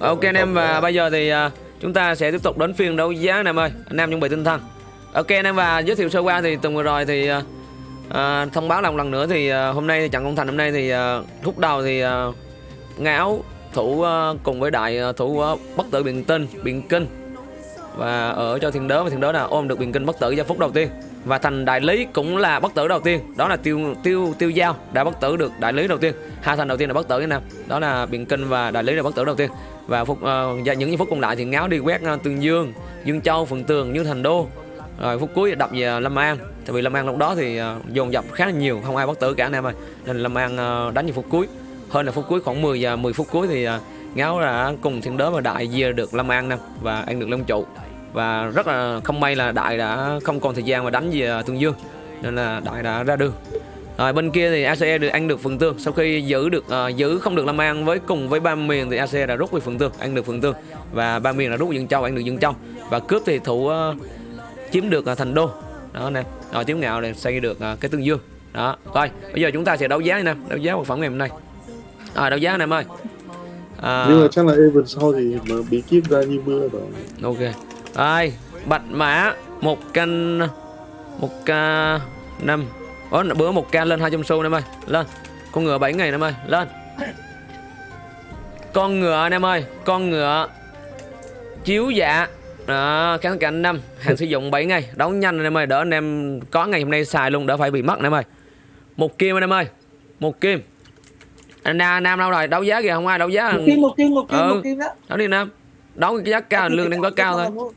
Ok anh em và bây giờ thì uh, chúng ta sẽ tiếp tục đến phiên đấu giá anh em ơi. Anh em chuẩn bị tinh thần. Ok anh em và giới thiệu sơ qua thì tuần vừa rồi thì uh, uh, thông báo lại một lần nữa thì uh, hôm nay thì trận công thành hôm nay thì uh, lúc đầu thì uh, ngáo thủ uh, cùng với đại uh, thủ uh, bất tử biện tinh biện kinh và ở cho thiên đớ và thiên đớ là ôm được biện kinh bất tử giây phút đầu tiên và thành đại lý cũng là bất tử đầu tiên. Đó là tiêu tiêu tiêu giao đã bất tử được đại lý đầu tiên. Hai thành đầu tiên là bất tử nè đó là biện kinh và đại lý là bất tử đầu tiên. Và phút uh, ờ, dạ, những phút còn lại thì ngáo đi quét uh, tương dương dương châu phượng tường như thành đô. Rồi phút cuối đập về lâm an. Tại vì lâm an lúc đó thì uh, dồn dập khá là nhiều không ai bất tử cả anh em ơi. Nên lâm an uh, đánh vào phút cuối. Hơn là phút cuối khoảng 10 giờ 10 phút cuối thì uh, ngáo đã cùng thiên đớ và đại dìa được lâm an nè và ăn được long trụ và rất là không may là đại đã không còn thời gian mà đánh về tương dương. Nên là đại đã ra đường. Rồi bên kia thì ACE được ăn được phượng tương sau khi giữ được uh, giữ không được Lâm An với cùng với ba miền thì ACE đã rút về phượng tương ăn được phượng tương và ba miền là rút Dương Châu ăn được Dương Châu. Và cướp thì thủ uh, chiếm được uh, thành đô. Đó nè. Rồi tiếu ngạo này xây được uh, cái tương dương. Đó coi. Bây giờ chúng ta sẽ đấu giá nè. Đấu giá vật phẩm ngày hôm nay. À, đấu giá anh em ơi. À... nhưng mà chắc là Evan sau thì mà bí kíp ra như mưa rồi. Ok rồi bạch mã một canh một k năm. Ủa, bữa một ca lên 200 xu em ơi. Lên. Con ngựa 7 ngày em ơi. Lên. Con ngựa anh em ơi Con ngựa Chiếu dạ. Đó, kháng cạnh năm. Hàng sử dụng 7 ngày. Đấu nhanh anh em ơi đỡ anh em có ngày hôm nay xài luôn đỡ phải bị mất anh em ơi. Một kim anh em ơi một kim. Anh nam nam đâu rồi? Đấu giá kìa không ai đấu giá. Một kim một kim một kim ừ. một kim đó. Đấu đi nam đấu cái giá cao lương đang có cao thôi.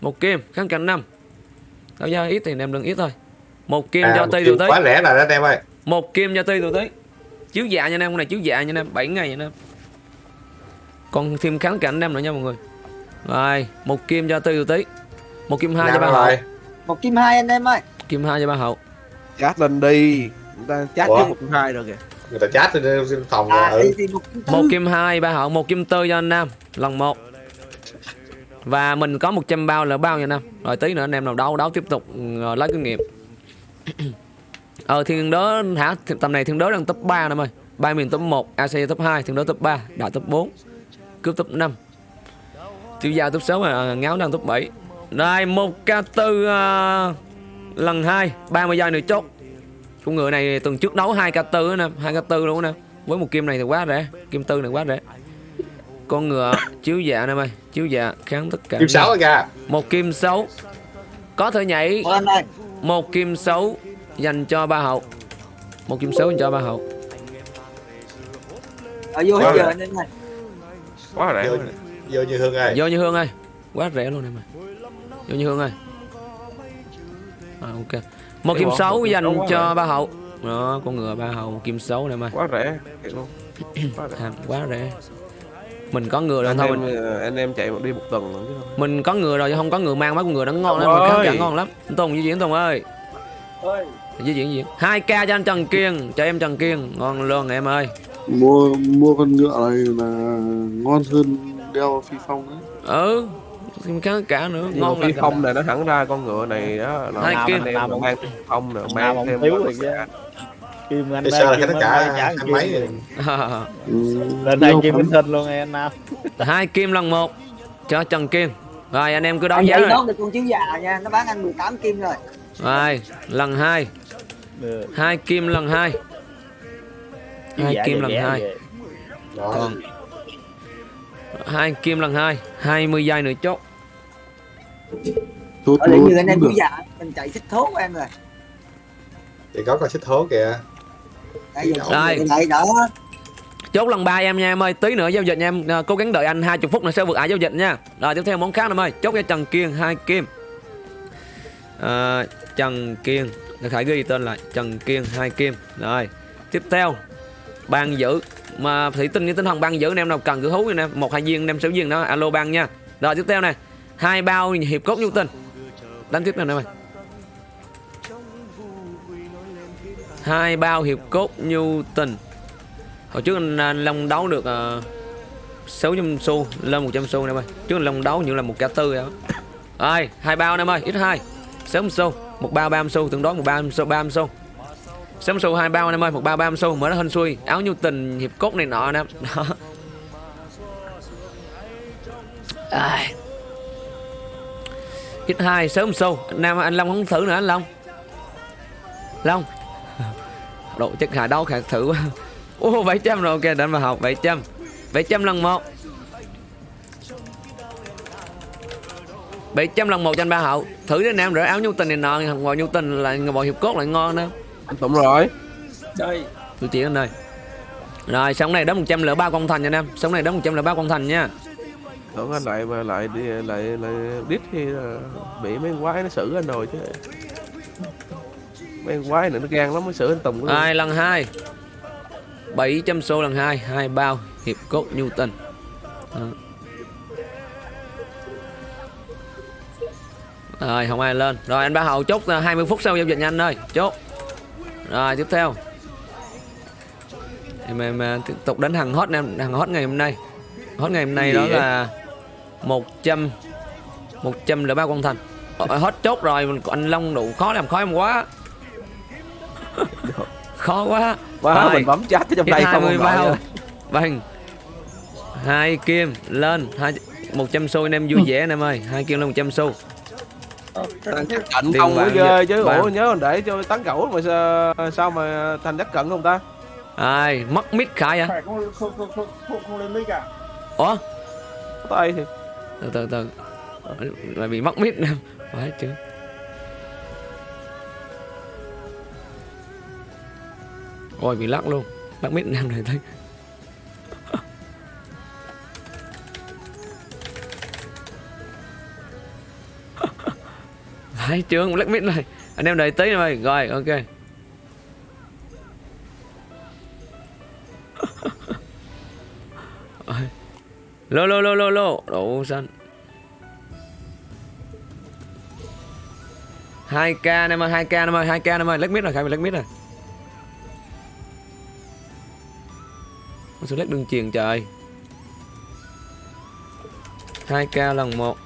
một kim kháng cạnh năm. Đấu giá ít thì em đừng ít thôi. Một kim à, cho ti tụi tí quá rẻ rồi đó anh em ơi. Một kim cho ti tụi tí chiếu dạ nha anh em con này chiếu dạ nha anh em 7 ngày nha anh em còn thêm kháng cảnh anh em nữa nha mọi người. Rồi một kim cho ti tụi tí một kim hai cho ba hậu. Một kim hai anh em ơi. Kim hai cho ba hậu. Chat lên đi. Người ta chat trước một kim hai rồi kìa người ta chat lên phòng à, ừ. một, kim một kim hai ba hậu một kim tư cho anh nam lần một. Và mình có 100 bao là bao nha nam. Rồi tí nữa anh em nào đấu đấu tiếp tục uh, lấy kinh nghiệm. Ờ thiên đớ hả? Tầm này thiên đớ đang top 3 năm ơi. Ba miền top 1 AC top 2 thiên đớ top 3 đại top 4 cướp top 5 tiêu giao top 6 mà ngáo đang top 7 đây một k tư uh, lần 2 30 giây nữa chốt con ngựa này tuần trước đấu 2 k tư nè 2 k tư luôn nè. Với một kim này thì quá rẻ kim tư này quá rẻ. Con ngựa chiếu dạ nè mày chiếu dạ kháng tất cả kim sáu ra một kim xấu có thể nhảy. Một kim xấu dành cho ba hậu. Một kim xấu dành cho ba hậu. Ở vô hết giờ anh em này quá rẻ. Vô, vô như hương ơi. Vô như hương ơi. Quá rẻ luôn em ơi vô như hương ơi. À, ok một kim xấu dành cho ba hậu. Đó con ngựa ba hậu kim xấu này mà. Quá rẻ luôn. Quá rẻ. quá rẻ. Mình có ngựa rồi anh thôi em, mình anh em chạy đi một tuần rồi chứ không. Mình có ngựa rồi chứ không có ngựa mang mấy con ngựa nó ngon lắm mình kháng cả ngon lắm. Anh tùng di chuyển tùng ơi. Di chuyển chuyển hai k cho anh trần kiên cho em trần kiên. Ngon luôn em ơi. Mua mua con ngựa này là ngon hơn đeo phi phong đấy ừ thêm kháng cả nữa Nhưng ngon phi là phong này nó thẳng ra con ngựa này đó là Hai kim. anh em mà mang phi phong nữa mang thêm thiếu rồi. Kim anh sao là Kim tất anh cả trả anh Kim mấy rồi. ừ, Lên đây Kim. Minh Thinh luôn em Nam hai kim lần một cho trần kiên rồi anh em cứ đấu giá rồi nó được con chiếu già nha nó bán anh 18 kim rồi rồi lần hai hai kim lần hai hai kim lần hai. Đó. còn hai kim lần hai 20 giây nữa chốt ở tốt như anh em được. già mình chạy xích thố của em rồi. Thì có con xích thố kìa. Đây giờ Đây. chạy đó. Chốt lần ba em nha em ơi tí nữa giao dịch nha em. À, cố gắng đợi anh 20 phút nữa sẽ vượt ải giao dịch nha. Rồi tiếp theo món khác em ơi. Chốt cho trần kiên hai kim. À, trần kiên Để khải ghi tên lại. Trần kiên hai kim. Rồi tiếp theo. Ban giữ mà thủy tinh với tinh thần ban giữ anh em nào cần cứ hú anh em. Một hai viên anh em sáu viên đó. Alo ban nha. Rồi tiếp theo này hai bao hiệp cốt nhu tình, đánh tiếp nào đây mày. hai bao hiệp cốt nhu tình hồi trước anh, Long đấu được ờ, uh, 600 xu lên 100 xu em ơi trước anh Long đấu như là một cả tư đó. Rồi hai bao em ơi ít hai. 600 xu một bao 30 xu tương đối một bao xu 30 xu. 600 xu hai bao em ơi một bao 30 xu mở nó hên xuôi áo nhu tình hiệp cốt này nọ nè. Đó Ai. Hit hai sớm sâu Nam anh Long không thử nữa anh Long. Long. Độ chất hạ đâu khả thử quá. Ô 700 rồi ok đánh vào học 700 700 lần một. 700 lần một cho anh ba hậu. Thử đi anh em rửa áo nhu tình này nọ Ngồi nhu tình là ngồi hiệp cốt lại ngon nữa anh tụng rồi. Đây tôi chỉ anh ơi rồi sống này đóng 100 lửa ba con thành nha anh em. Sống này đóng 100 lửa ba con thành nha tưởng anh lại mà lại đi lại lại đít khi là bị mấy quái nó xử anh rồi chứ. Mấy quái này nó gan lắm mới xử anh tùng hai lần hai. 700 xu lần hai hai bao hiệp cốt nhu Đó. rồi không ai lên. Rồi anh ba hậu chốt ờ, 20 phút sau giao dịch nha anh ơi. Chốt. Rồi tiếp theo. Em em ờ, tiếp tục đến hàng hot em hàng hot ngày hôm nay. Hot ngày hôm nay đó là 100 100 là ba con thành. Ờ, hot chốt rồi anh Long đủ khó làm khó em quá. Khó quá. Quá, Rồi. mình bấm ở trong đây không 20 ông nội bao. Vâng. Hai kim lên. Hai một trăm xu anh em vui vẻ anh em ơi. Hai kim lên một trăm xu. Thằng chắc cận không vàng ghê chứ. Vàng. ủa nhớ còn để cho tán cẩu mà sao, sao mà thành chắc cận không ta? Ai mất mít khải à phải không không không không không, không lên mic à? Ủa? Tay thì từ từ từ. Là bị mất mít nè phải chứ ôi, bị lắc luôn. Lắc mít nam này thấy phải chưa? Lắc mít này. Anh em đợi tí rồi rồi, ok. Lô lô lô lô lô. Đổ xanh. 2k em ơi 2k em ơi 2k em ơi. Lách mít rồi khai mình lách mít rồi. Con số lách đường truyền trời. 2k lần 1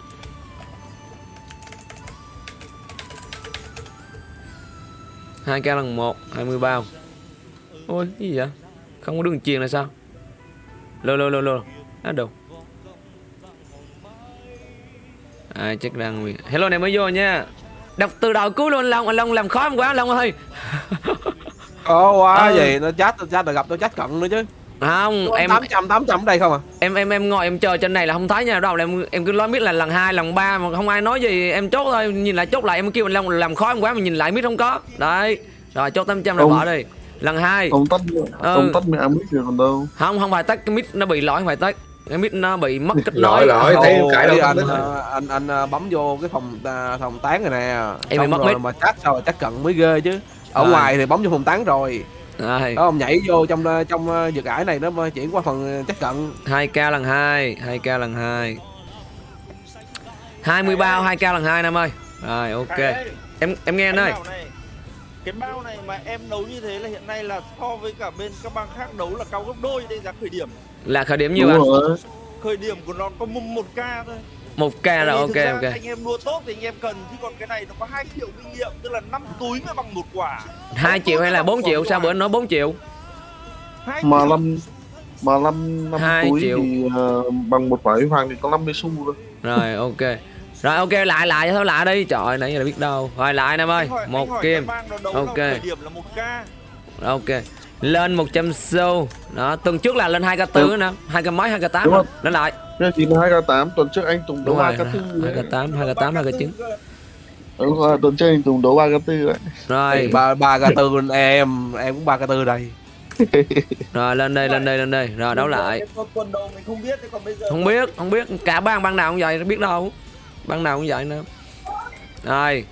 2k lần 1 20 bao. Ôi, cái gì vậy? Không có đường truyền là sao? Lô lô lô lô. Á đâu Ai chắc đang Hello anh em mới vô nha. Đọc từ đầu cuối luôn Long Anh Long làm khó em quá Long ơi. Khó quá Ừ. vậy nó chat chat là gặp tôi chat cận nữa chứ. Không em tám trăm tám trăm ở đây không à? Em em em ngồi em chờ trên này là không thấy nha. Đâu em em cứ nói biết là lần hai lần ba mà không ai nói gì. Em chốt thôi nhìn lại chốt lại em kêu anh Long làm khó em quá mà nhìn lại biết không có. Đấy. Rồi chốt 800 rồi bỏ đi. Lần hai. ông tắt Ừ. ông tắt mẹ mic rồi còn đâu. Không không phải tắt cái mic nó bị lỗi không phải tắt cái mic nó bị mất kết lỗi nối lỗi thấy cãi đâu anh, anh anh ờ, bấm vô cái phòng à, phòng tán này nè. Em bị mất rồi mic. mà chat sao chat cận mới ghê chứ. Ở Rồi. ngoài thì bấm vô phòng tán rồi. Rồi. Đó ông nhảy vô trong ờ, trong vực ải này nó chuyển qua phần chat cận 2k lần 2 2k lần 2 20 bao 2k lần 2 năm ơi. Rồi ok. Em em nghe anh ơi. cái bao này mà em đấu như thế là hiện nay là so với cả bên các bang khác đấu là cao gấp đôi đây giá khởi điểm là khởi điểm nhiêu anh rồi. Khởi điểm của nó có một, một k thôi. 1k rồi Tại vì ok ra ok. anh em đua tốt thì anh em cần chứ còn cái này nó có 2 triệu kinh nghiệm tức là 5 túi mới bằng một quả. 2 triệu hay là 4 triệu? sao bữa anh nói 4 triệu? 2 mà năm mà năm năm Hai túi triệu. thì ờ, bằng một quả vàng thì có 50 xu thôi. Rồi ok. Rồi ok lại lại thôi lại đi. Trời ơi, nãy giờ là biết đâu. Rồi lại anh em ơi. Hỏi- một kim Ok. là khởi điểm là 1 k ok lên 100 xu. Đó tuần trước là lên 2 k tư nè. 2 k mấy 2 k 8 Đúng rồi. Không? lên lại. Cái thì hai k tám tuần trước anh tùng đấu rồi k tư 2 k 8 2 k 8 2 k 9 đúng rồi tuần trước anh tùng đấu ba k tư đấy. Rồi. Ba ba k tư em em cũng ba k tư đây. Rồi lên đây lên đây lên đây. Rồi đấu lại. Không biết không biết. Cả bang bang nào cũng vậy biết đâu. Bang nào cũng vậy nữa. Rồi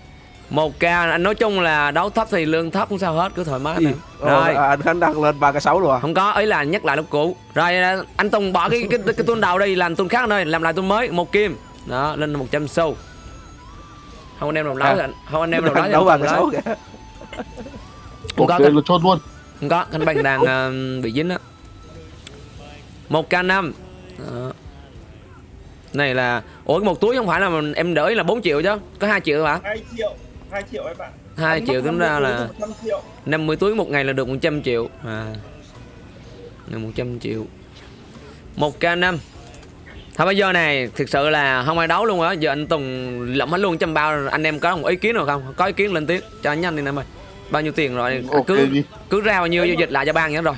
một k anh nói chung là đấu thấp thì lương thấp cũng sao hết cứ thoải mái nè rồi. rồi anh khánh đăng lên ba k sáu rồi à? Không có ý là nhắc lại lúc cũ. Rồi à, anh tùng bỏ cái cái, cái tuần đầu đi làm tuần khác nơi làm lại tuần mới một kim. Đó lên 100 xu. Không anh em nào nói À. không anh em nào nói đấu k cần sáu kìa. Không có là chốt luôn. Không có canh bàn đàn à, bị dính á. Một k năm. Đó. này là ủa một túi không phải là em đỡ là 4 triệu chứ có 2 triệu hả? 2 triệu 2 triệu em bạn. 2 triệu tính ra là 100 triệu. 50 túi một ngày là được 100 triệu. À là 100 triệu. 1k5 Thôi bây giờ này thực sự là không ai đấu luôn á. Giờ anh Tùng lẫm hết luôn trăm bao Anh em có một ý kiến nào không? Có ý kiến lên tiếng. Cho anh nhanh đi em ơi. Bao nhiêu tiền rồi? Ok cứ cứ ra bao nhiêu giao dịch lại cho ban nhá rồi.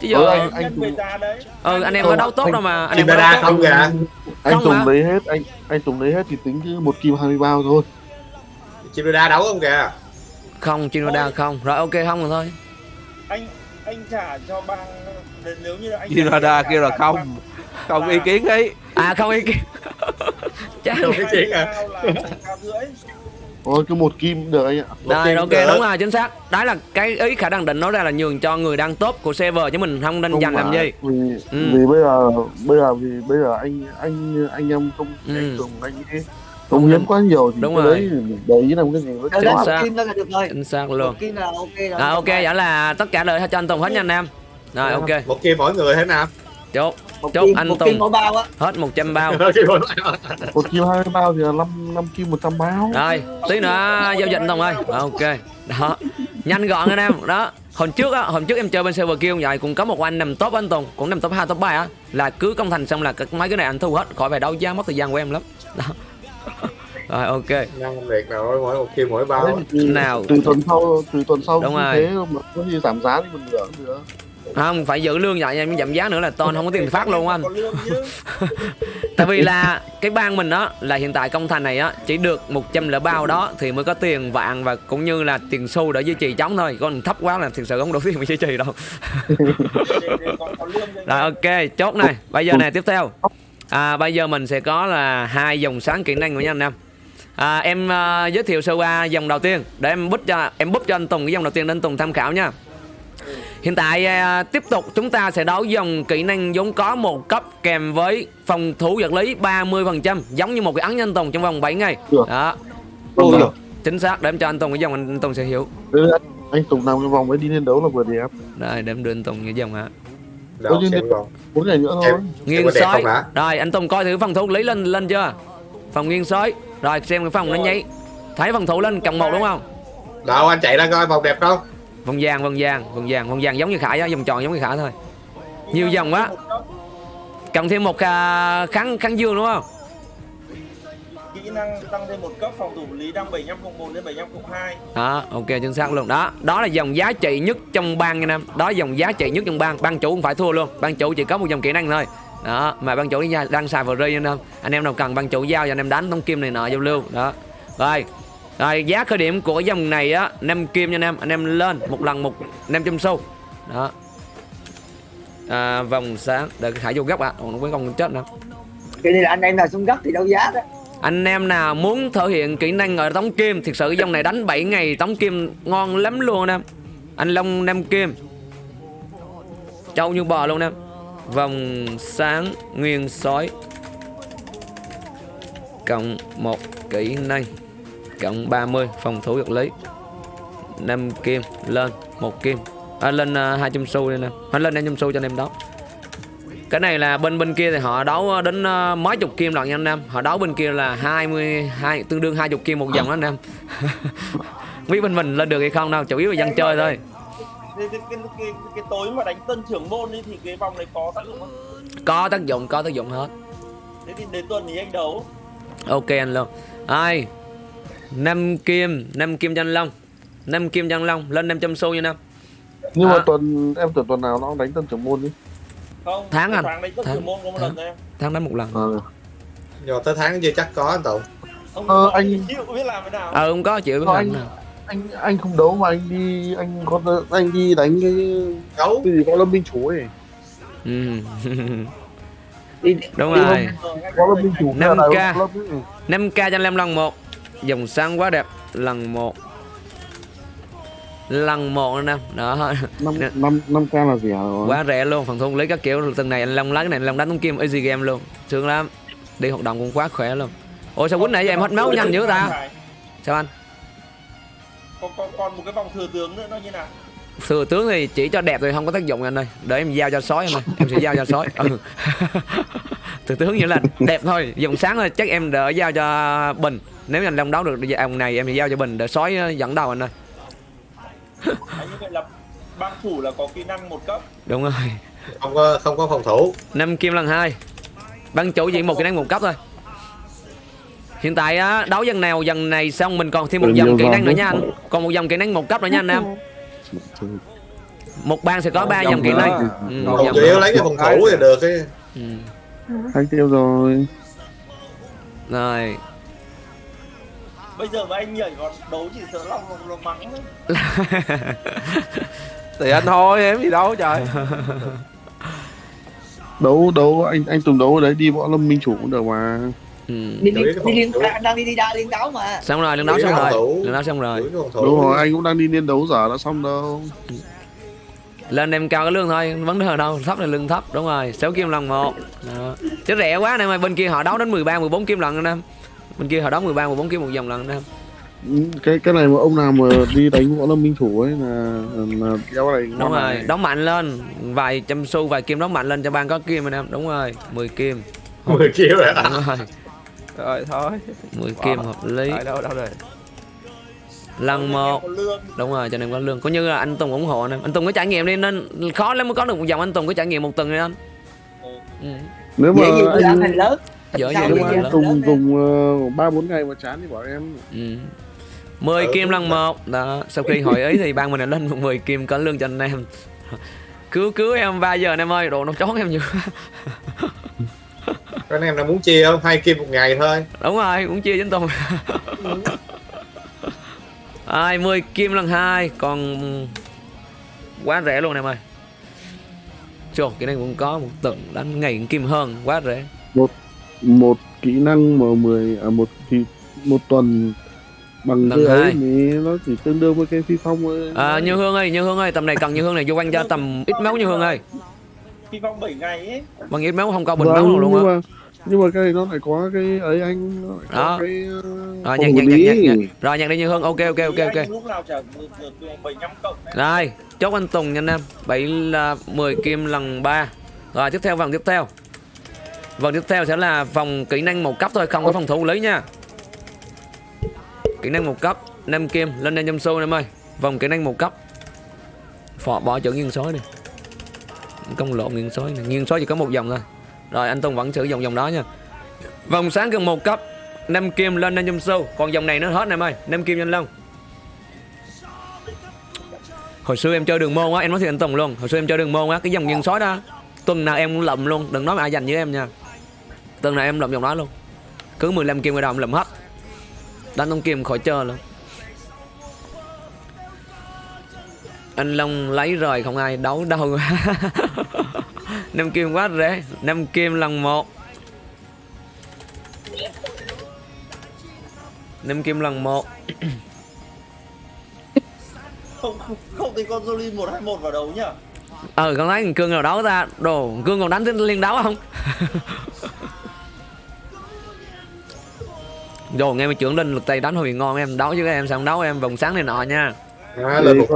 Chứ giờ Ừ, ừ, anh- anh già đấy. Anh em có đấu tốt đâu mà. Anh em có đấu tốt không kìa. anh Không Tùng lấy hết anh anh Tùng lấy hết thì tính chứ một kim 20 bao thôi chim đa đấu không kìa? Không, Chinoda không. Rồi ok không rồi thôi. Anh anh trả cho bang nếu như là anh trả kia là không bang- không. Ý kiến ấy. À không ý kiến. Chắc Không ý kiến à? Thôi cứ một kim được anh ạ. Kim ok được. đúng rồi chính xác. Đó là cái ý khả năng định nói ra là nhường cho người đang top của server chứ mình không nên dành làm gì. vì Ừ. vì bây giờ bây giờ vì bây giờ anh anh anh em không Ừ. anh Tùng anh ấy không hiến quá nhiều thì Đúng cái rồi. để ý làm cái gì Đâu Chính xác. kim đó là được rồi. Chính xác một luôn. Kim là ok rồi À ok vậy là tất cả lời cho anh Tùng hết nha anh em. Rồi ok. Một kim mỗi người thế nào chốt. Một chốt kim, anh một Tùng. kim mỗi bao á. Hết 100 bao. Một kim 20 bao. Thì là 5 năm kim 100 bao. Rồi tí nữa giao dịch Tùng ơi. Rồi, Ok. Đó. Nhanh gọn anh em. Đó. Hôm trước á hôm trước em chơi bên server kia vậy cũng có một anh nằm top anh Tùng cũng nằm top 2 top 3 á là cứ công thành xong là cái- mấy cái này anh thu hết khỏi phải đấu giá mất thời gian của em lắm. Đó rồi ok. Nhân việc nào mỗi một kim mỗi bao Đấy, thì từ, Nào. từ tuần sau từ tuần sau Đúng rồi. thế mà có gì giảm giá thì mình nữa nữa. Không phải giữ lương vậy em giảm giá nữa là ton không có tiền phát luôn anh. Tại vì là cái bang mình á là hiện tại công thành này á chỉ được 100 lẻ bao đó thì mới có tiền vạn và cũng như là tiền xu để duy trì chống thôi. Còn thấp quá là thực sự không đủ tiền để duy trì đâu. Rồi ok chốt này. Bây giờ này tiếp theo. À, bây giờ mình sẽ có là hai dòng sáng kỹ năng của nha anh em à, em à, giới thiệu sơ qua dòng đầu tiên để em bút cho em bút cho anh Tùng cái dòng đầu tiên để anh Tùng tham khảo nha Hiện tại à, tiếp tục chúng ta sẽ đấu dòng kỹ năng vốn có một cấp kèm với phòng thủ vật lý 30% giống như một cái ấn nhân Tùng trong vòng 7 ngày. Đó, được. chính xác để em cho anh Tùng cái dòng anh Tùng sẽ hiểu. Anh, anh Tùng làm cái vòng ấy đi lên đấu là vừa đẹp Đây để em đưa anh Tùng cái dòng hả. đâu Ôi, bốn ngày nữa thôi Nghiêng sói. Rồi anh Tùng coi thử phòng thủ lý lên lên chưa? Phòng nghiêng sói. Rồi xem cái phòng nó nháy. Thấy phòng thủ lên cộng một đúng không? đâu anh chạy ra coi vòng đẹp không Vòng vàng, vòng vàng, vòng vàng, vòng vàng giống như Khải á, vòng tròn giống như Khải thôi. Nhiều dòng quá. Cộng thêm một à, kháng kháng dương đúng không? kỹ năng tăng thêm một cấp phòng thủ lý đang 7501 đến 7502 đó ok chính xác luôn đó đó là dòng giá trị nhất trong bang nha em đó dòng giá trị nhất trong bang ban chủ không phải thua luôn ban chủ chỉ có một dòng kỹ năng thôi đó mà ban chủ đang, đang xài free anh em. Anh em nào cần ban chủ giao cho anh em đánh tống kim này nọ giao lưu. Đó. Rồi rồi giá khởi điểm của dòng này á 5 kim nha anh em. Anh em lên một lần một 500 xu. Đó. À, vòng sáng để khải vô góc ạ. À. nó không chết nữa. Cái này là anh em nào xuống gấp thì đấu giá đó. Anh em nào muốn thể hiện kỹ năng ở tống kim thực sự dòng này đánh 7 ngày tống kim ngon lắm luôn anh em. Anh long năm kim. Trâu như bò luôn em vòng sáng nguyên sói. Cộng một kỹ năng cộng 30 phòng thủ vật lý. 5 kim lên một kim. À, lên à, uh, 200 xu đi nè. Hay lên 500 xu cho anh em đó. Cái này là bên bên kia thì họ đấu đến uh, mấy chục kim lận nha anh em. Họ đấu bên kia là 22 tương đương 20 kim một vòng đó anh em. Biết bên mình lên được hay không đâu chủ yếu là dân chơi thôi cái, cái, cái, cái, cái tối mà đánh tân trưởng môn ấy thì cái vòng này có tác dụng không? Có tác dụng có tác dụng hết. Thế thì đến tuần thì anh đấu. Ok anh long. Ai? Năm kim năm kim cho anh long. Năm kim cho anh long lên 500 xu nha anh em nhưng À. mà tuần em tưởng tuần nào nó đánh tân trưởng môn đi. Không Tháng anh. tháng đánh tân Tháng. trưởng môn có một lần thôi em tháng đánh một lần. À, nhưng mà tới tháng chưa chắc có anh tùng? Ông Ờ, ờ, anh- chịu biết làm thế nào? Ờ không có chịu biết Có làm anh- nào anh anh không đấu mà anh đi anh có anh đi đánh cái đấu. cái gì có lâm minh chủ ấy. Ừ. đi đúng đi rồi. Ờ, có lâm minh Năm k. ấy. 5k cho anh em lần một. Dòng sáng quá đẹp. Lần một. Lần một anh em đó. Năm năm năm k là rẻ rồi quá rẻ luôn. Phần thu lý các kiểu. Từng này anh long lấy cái này anh long đánh tống kim easy game luôn. Sướng lắm. Đi hoạt động cũng quá khỏe luôn. Ôi sao quýnh nãy giờ em hết máu nhanh dữ ta. Sao anh còn, còn, còn một cái vòng thừa tướng nữa nó như nào? Thừa tướng thì chỉ cho đẹp thì không có tác dụng anh ơi. Để em giao cho sói anh ơi em sẽ giao cho sói. Ừ. thừa tướng như là đẹp thôi dòng sáng thôi chắc em đỡ giao cho bình. Nếu anh long đấu được ông này em sẽ giao cho bình để sói ờ, dẫn đầu anh ơi. À, như vậy là bang thủ là có kỹ năng một cấp. Đúng rồi. Không có không có phòng thủ. Năm kim lần hai. Ban chủ chỉ một kỹ năng một cấp thôi hiện tại á đấu dần nào dần này xong mình còn thêm một Ừ, dòng kỹ năng nữa nha anh. còn một dòng kỹ năng một cấp nữa nha anh em. Một ban sẽ có ba dòng kỹ năng. Ừ, một dòng chủ yếu lấy cái phòng thủ thì được cái ừ. Anh tiêu rồi. Rồi. Bây giờ mà anh nhảy còn đấu chỉ sợ lòng lòng, lòng mắng thôi. Thì anh thôi em gì đâu trời? Đấu đấu anh anh Tùng đấu ở đấy đi võ lâm minh chủ cũng được mà. ừ. Đi đi đi liên thủ. đang đi đi đa liên đấu mà. Xong rồi lần đấu xong rồi. thủ. lần đấu xong rồi. Đúng thủ. rồi anh cũng đang đi liên đấu giả đã xong đâu. Lên em cao cái lương thôi vấn đề ở đâu thấp là lương thấp đúng rồi. 6 kim lần một. Đó. chứ rẻ quá anh em ơi bên kia họ đấu đến 13 14 kim lần anh em. Bên kia họ đấu 13 14 kim một vòng lần anh em. Ừ, cái cái này mà ông nào mà đi đánh võ lâm minh chủ ấy là là đeo này đúng rồi này. đấu mạnh lên. Vài trăm xu vài kim đấu mạnh lên cho ban có kim anh em. Đúng rồi 10 kim. 10 triệu rồi đúng rồi rồi thôi. 10 kim hợp lý. Tại đâu đâu rồi? Lần một. đúng rồi cho nên có lương. Có như là anh Tùng ủng hộ anh em. Anh Tùng có trải nghiệm đi nên khó lắm mới có được một dòng anh Tùng có trải nghiệm một tuần đi anh. Ừ. nếu mà dễ gì anh thành lớn dễ gì anh Tùng dùng ờ, ba bốn ngày mà chán thì bảo em. Ừ. 10 Ừ, kim đúng lần một. Đó sau khi hội ý thì ban mình đã lên một 10 kim có lương cho anh em. Cứu cứu em 3 giờ anh em ơi đồ nó chón em nhiều anh em nào muốn chia không? Hai kim một ngày thôi. Đúng rồi cũng chia với anh Tùng. Ai 10 kim lần hai còn quá rẻ luôn em ơi. Chồ, cái này cũng có một tuần đánh ngày kim hơn quá rẻ. Một kỹ năng mà 10 à một thì một tuần bằng Lần hai. thì nó chỉ tương đương với cái phi phong thôi. À, như hương ơi như hương ơi tầm này cần như hương này vô quanh cho tầm ít máu như hương ơi. Khi vòng 7 ngày ấy. Bằng ít máu không có bình Vâng, máu luôn á nhưng mà cái này nó lại có cái ấy anh nó lại có cái Rồi, nhạc, nhạc, nhạc, nhạc, nhạc. rồi nhạc đi như hương ok ok ok ok Anh lúc nào chả được được được 75 cộng này. Rồi, chốt anh Tùng nha anh em. 7 là 10 kim lần 3. Rồi tiếp theo vòng tiếp theo. Vòng tiếp theo sẽ là vòng kỹ năng một cấp thôi, không có phòng thủ lý nha. Kỹ năng một cấp, 5 kim lên lên trong xu em ơi. Vòng kỹ năng một cấp. Phò bỏ chữ nghiêng sói đi. Công lộn nghiêng sói này. Nghiêng sói chỉ có một vòng thôi. Rồi anh Tùng vẫn sử dụng vòng đó nha. Vòng sáng gần một cấp, năm kim lên anh trong sâu. Còn vòng này nó hết em ơi, năm kim nhanh Long. hồi xưa em chơi đường môn á em nói thiệt anh Tùng luôn. Hồi xưa em chơi đường môn á cái dòng nhân sói đó tuần nào em cũng lụm luôn. Đừng nói mà ai dành với em nha. Tuần nào em lụm dòng đó luôn. Cứ 15 kim người đầu em lụm hết. Đánh ông kim khỏi chơi luôn. Anh Long lấy rồi không ai đấu đâu. năm kim quá rẻ. Năm kim lần một. Năm kim lần một. Không không, không thì con Jolin 121 vào đầu nhá. Ờ con thằng cương nào đấu ta? Đồ cương còn đánh đến liên đấu không? Rồi nghe mà trưởng linh lực tay đánh hồi ngon em đấu với em sao không đấu em vòng sáng này nọ nha. À, lên một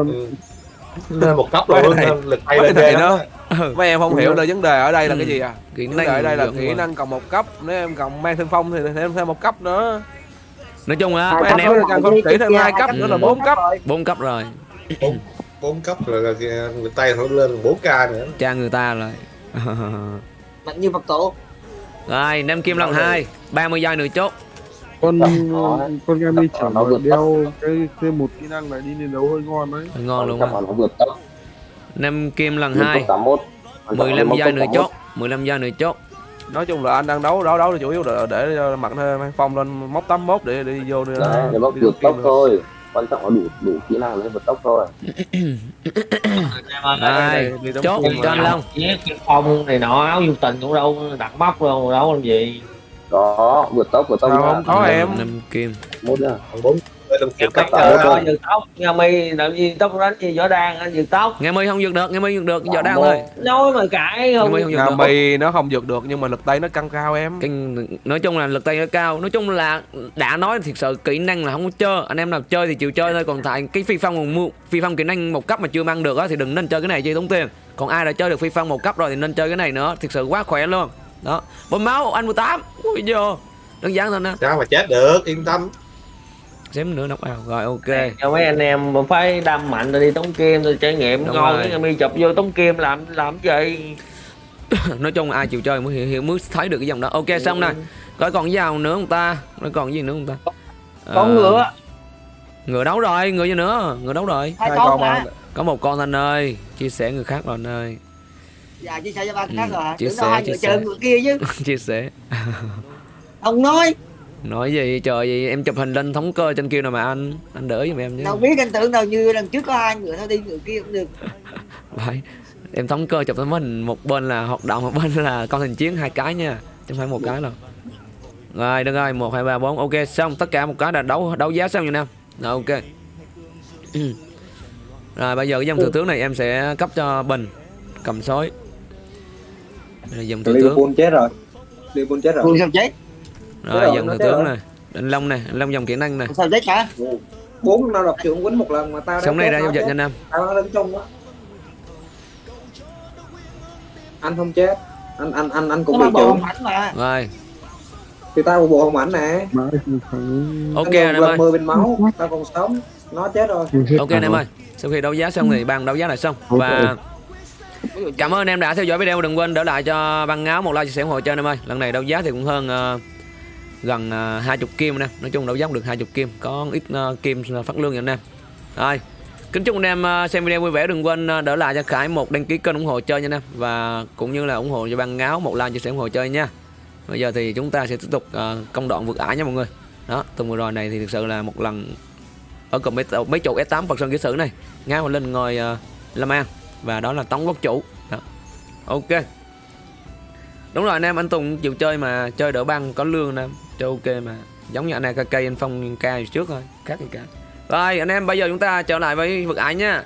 lên một cấp luôn này- lên lực tay lên trên nó đó ừ. mấy em không hiểu là vấn đề ở đây là Ừ. cái gì à? Kỹ vấn đề ở đây là kỹ năng cộng một cấp nếu em cộng mang thương phong thì thêm thêm một cấp nữa nói chung á mấy anh em càng không chỉ thêm hai cấp nữa là bốn cấp. bốn cấp rồi. Bốn cấp rồi là lực tay nó lên 4 k nữa. Cha người ta rồi. Mạnh như Phật tổ. Rồi năm kim lần hai 30 giây nửa chốt con con Gami chẳng Nó mà vượt đeo cái thêm một kỹ năng này đi liên đấu hơi ngon đấy ngon luôn Chắc á là nó vượt tốc năm kim lần hai 81 15 Tốc giây nửa 81. chốt 15 giây nửa chốt nói chung là anh đang đấu đấu đấu là chủ yếu để, để cho mặt thêm mang phong lên móc 81 để đi vô đi đấy để đi vượt tốc được. thôi quan trọng là đủ đủ kỹ năng để vượt tốc thôi đi đóng chốt cho anh Long phong này nọ áo du tình cũng đâu đặt móc đâu đâu làm gì đó vượt tốc vượt tốc không có em? Năm kim. Bốn Nghe một cấp giật tóc nghe mi làm gì tóc đánh gì võ đan anh giật tóc nghe mi không vượt được nghe mi vượt được giờ đang thôi nói mà cãi nghe không vượt được. mi nó không vượt được nhưng mà lực tay nó căng cao em. Cái nói chung là lực tay nó cao. Nói chung là đã nói thiệt sự kỹ năng là không có chơi. Anh em nào chơi thì chịu chơi thôi còn tại cái phi phong còn mua phi phong kỹ năng một cấp mà chưa mang được á thì đừng nên chơi cái này chơi tốn tiền. Còn ai đã chơi được phi phong một cấp rồi thì nên chơi cái này nữa. Thiệt sự quá khỏe luôn đó. Bơm máu anh 18 ui giờ đơn giản thôi nè. Sao mà chết được? Yên tâm. Xém nữa nóc ao. Rồi ok. Cho mấy anh em mà phải đâm mạnh rồi đi tống kim rồi trải nghiệm Đúng ngon rồi. cái mi chụp vô tống kim làm làm gì? Nói chung ai chịu chơi mới hiểu, hiểu mới thấy được cái dòng đó. Ok xong này coi còn cái nào nữa không ta? Nó còn gì nữa không ta? Con Ờ, ngựa. Ngựa đấu rồi ngựa gì nữa? Ngựa đấu rồi. Hai con con mà. có một con anh ơi. Chia sẻ người khác rồi anh ơi dạ chia sẻ cho ba cái khác Ừ, rồi hả? chia sẻ, hai chia sẻ. người kia chứ. Chia sẻ. Ông nói. Nói gì trời gì em chụp hình lên thống cơ trên kia nào mà anh. Anh đỡ giùm em chứ đâu biết anh tưởng đâu như lần trước có hai người thôi đi người kia cũng được. Phải em thống cơ chụp tấm hình một bên là hoạt động một bên là con hình chiến hai cái nha. Chứ không phải một cái đâu. Rồi được rồi một hai ba bốn. Ok xong tất cả một cái là đấu đấu giá xong rồi nam rồi ok. Rồi bây giờ cái dòng thừa tướng này em sẽ cấp cho bình cầm sói Đây là dòng thừa tướng Liverpool chết rồi. Liverpool chết rồi. Quân sao chết? Rồi rồi, dòng thừa tướng này anh long này anh long dòng kỹ năng này sao chết hả? Bốn năm đập trưởng quýnh một lần mà tao sống này ra giao dịch nha nam. Tao đang đứng chung á anh không chết. Anh anh anh anh cũng bị trưởng rồi. Thì tao một bộ hồng ảnh nè. Không ok em ơi. mười bình máu. Tao còn sống. Nó chết rồi. Ok anh em ơi. Sau khi đấu giá xong thì ban đấu giá là xong. Và cảm ơn em đã theo dõi video đừng quên đỡ lại cho băng áo một like chia sẻ ủng hộ cho anh em ơi. Lần này đấu giá thì cũng hơn uh, gần ờ, uh, 20 kim nè. Nói chung đấu giá cũng được 20 kim có ít uh, kim phát lương cho anh em. Rồi kính chúc anh em xem video vui vẻ đừng quên để đỡ lại cho khải một đăng ký kênh ủng hộ chơi nha anh em. Và cũng như là ủng hộ cho băng áo một like chia sẻ ủng hộ chơi nha. Bây giờ thì chúng ta sẽ tiếp tục uh, công đoạn vượt ải nha mọi người. Đó tuần vừa rồi này thì thực sự là một lần ở cùng mấy, mấy chỗ S8 Phật Sơn Kỹ Sử này. Ngáo lên ngồi uh, Lâm An và đó là Tống Quốc Chủ. Đó. ok. Đúng rồi anh em, anh Tùng chịu chơi mà chơi đỡ băng, có lương nè. Chơi ok mà. Giống như anh AKK anh Phong ca trước thôi. Khác gì cả. Rồi, anh em, bây giờ chúng ta trở lại với vực ái nha.